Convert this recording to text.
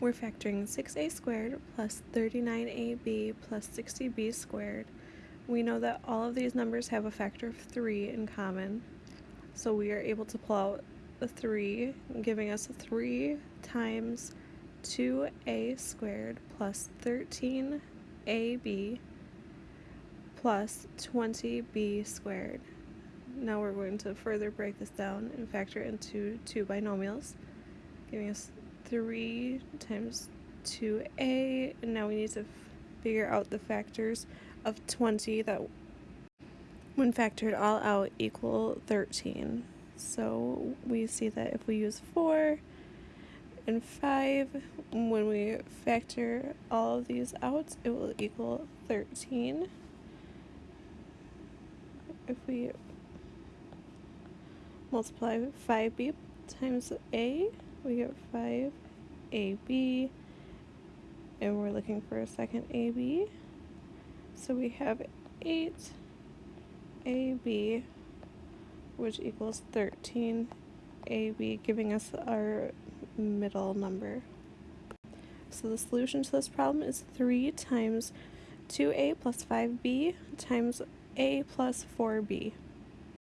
We're factoring 6a squared plus 39ab plus 60b squared. We know that all of these numbers have a factor of 3 in common, so we are able to pull out the 3, giving us 3 times 2a squared plus 13ab plus 20b squared. Now we're going to further break this down and factor into two binomials, giving us 3 times 2a, and now we need to figure out the factors of 20 that when factored all out equal 13. So we see that if we use 4 and 5, when we factor all of these out, it will equal 13. If we multiply 5b times a, we get 5 AB and we're looking for a second AB. So we have 8 AB which equals 13 AB giving us our middle number. So the solution to this problem is 3 times 2a plus 5b times a plus 4b.